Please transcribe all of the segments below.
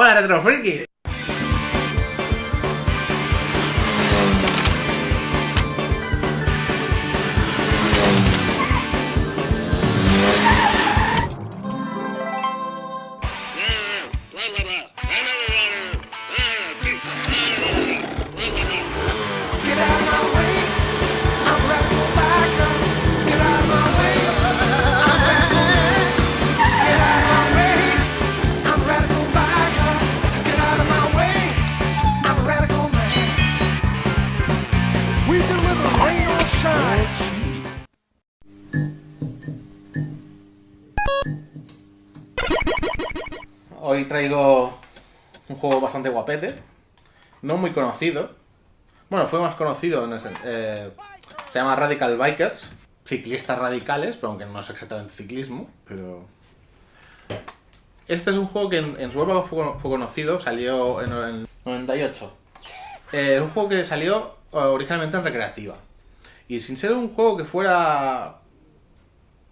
¡Hola, Retro traigo un juego bastante guapete, no muy conocido. Bueno, fue más conocido, en ese- eh, se llama Radical Bikers, ciclistas radicales, pero aunque no es exactamente ciclismo, pero... Este es un juego que en, su época fue, fue conocido, salió en el 98. Eh, Es un juego que salió eh, originalmente en recreativa. Y sin ser un juego que fuera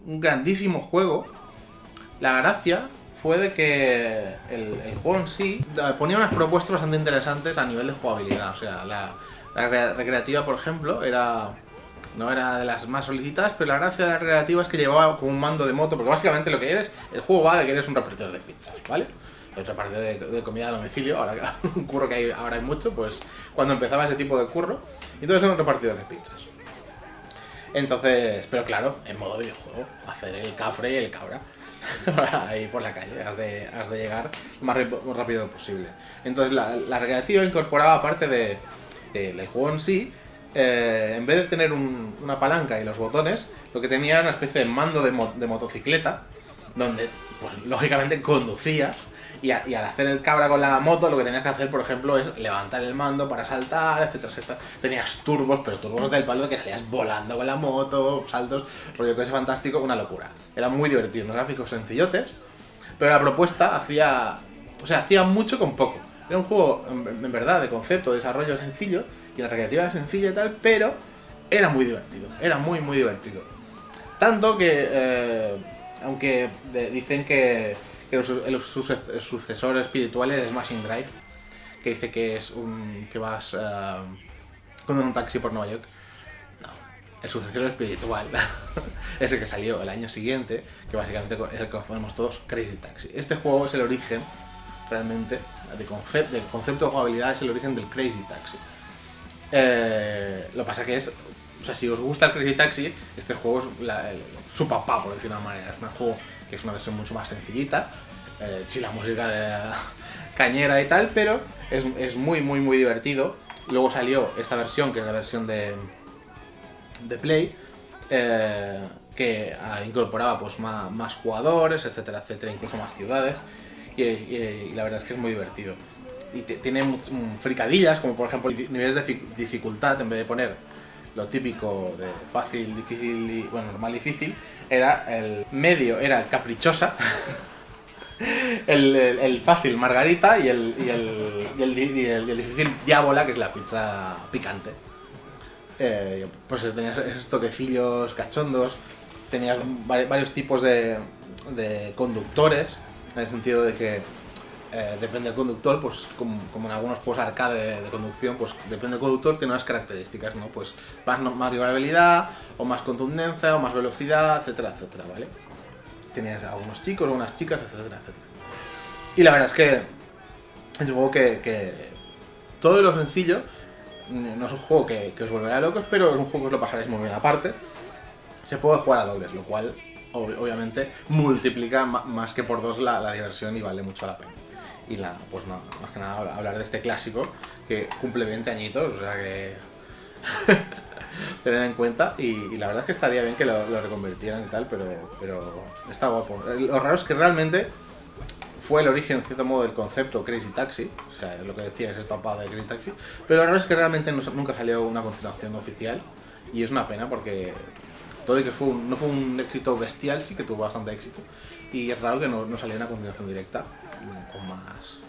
un grandísimo juego, la gracia fue de que el, el juego en sí ponía unas propuestas bastante interesantes a nivel de jugabilidad. O sea, la, la re- recreativa, por ejemplo, era no era de las más solicitadas, pero la gracia de la recreativa es que llevaba como un mando de moto, porque básicamente lo que eres, el juego va de que eres un repartidor de pizzas, ¿vale? Es repartidor de, comida a domicilio, ahora un curro que hay, ahora hay mucho, pues cuando empezaba ese tipo de curro, entonces era un repartidor de pizzas. Entonces, pero claro, en modo videojuego, hacer el cafre y el cabra. Ahí por la calle, has de, has de llegar lo más, rápido posible. Entonces, la, la incorporaba parte de, de- del juego en sí. eh, en vez de tener un- una palanca y los botones, lo que tenía era una especie de mando de, de motocicleta, donde, pues lógicamente, conducías. Y, al hacer el cabra con la moto, lo que tenías que hacer, por ejemplo, es levantar el mando para saltar, etcétera, etcétera. Tenías turbos, pero turbos del palo de que salías volando con la moto, saltos, rollo que es fantástico, una locura. Era muy divertido, unos gráficos sencillotes, pero la propuesta hacía. O sea, hacía mucho con poco. Era un juego, en, en verdad, de concepto, de desarrollo sencillo, y la recreativa era sencilla y tal, pero era muy divertido. Era muy, muy divertido. Tanto que, eh, aunque de- dicen que, que el, su- el suce- el sucesor espiritual es Smashing Drive, que dice que es un. que vas eh, con un taxi por Nueva York. No, el sucesor espiritual es el que salió el año siguiente, que básicamente es el que conocemos todos, Crazy Taxi. Este juego es el origen, realmente, de del concepto de jugabilidad es el origen del Crazy Taxi. Eh, lo que pasa que es, sea, si os gusta el Crazy Taxi, este juego es la- su papá, por decirlo de una manera. Es un juego que es una versión mucho más sencillita, eh, sí, la música de cañera y tal, pero es, muy, muy, muy divertido. Luego salió esta versión, que es la versión de, de Play, eh, que ah, incorporaba pues más, jugadores, etcétera, etcétera, incluso más ciudades, y, la verdad es que es muy divertido. Y tiene mm, fricadillas, como por ejemplo niveles de fi- dificultad, en vez de poner lo típico de fácil, difícil y, bueno, normal, difícil, era el medio, era caprichosa, el, el- el fácil margarita y el, y el, y el difícil diábola, que es la pizza picante. Eh, pues tenías esos toquecillos cachondos, tenías vari- varios tipos de, de conductores, en el sentido de que eh, depende del conductor, pues como, en algunos juegos arcade de, conducción, pues depende del conductor, tiene unas características, ¿no? Pues más, más o más contundencia, o más velocidad, etcétera, etcétera, ¿vale? Tenías algunos chicos, algunas chicas, etcétera, etcétera. Y la verdad es que es un juego que, todo lo sencillo, no es un juego que, os volverá locos, pero es un juego que os lo pasaréis muy bien aparte. Se puede jugar a dobles, lo cual ob- obviamente multiplica más que por dos la diversión y vale mucho la pena. Y la, pues nada, más que nada habla- hablar de este clásico que cumple 20 añitos, o sea que tener en cuenta y, la verdad es que estaría bien que lo, lo reconvirtieran y tal, pero, pero está guapo. Lo raro es que realmente fue el origen, en cierto modo, del concepto Crazy Taxi, o sea, lo que decía es el papá de Crazy Taxi, pero lo raro es que realmente no- nunca salió una continuación oficial y es una pena porque todo y que fue un- no fue un éxito bestial, sí que tuvo bastante éxito y es raro que no, no saliera una continuación directa con más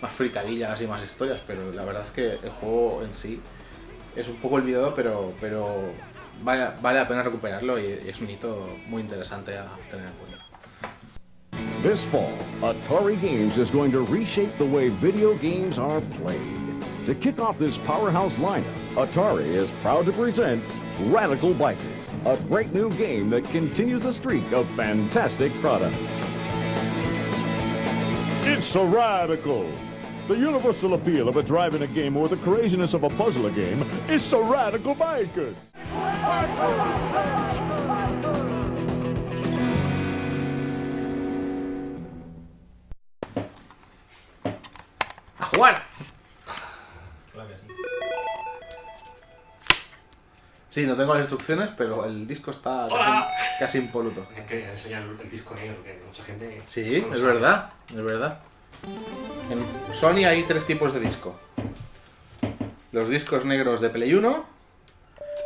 más fricadillas y más historias, pero la verdad es que el juego en sí es un poco olvidado, pero, pero vale, vale la pena recuperarlo y es un hito muy interesante a tener en cuenta. This fall, Atari Games is going to reshape the way video games are played. To kick off this powerhouse lineup, Atari is proud to present Radical Bikers, a great new game that continues a streak of fantastic products. It's so radical. The universal appeal of a driving a game or the craziness of a puzzler game is so radical bikers. ¡A jugar! Sí, no tengo las instrucciones, pero el disco está casi, casi impoluto. Es que enseñar el, disco negro, que mucha gente. Sí, no es sabe. verdad, es verdad. En Sony hay tres tipos de disco. Los discos negros de Play 1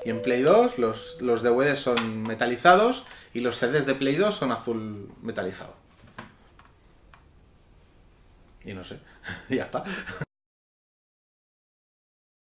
y en Play 2 los, los DVDs son metalizados y los CDs de Play 2 son azul metalizado. Y no sé, ya está.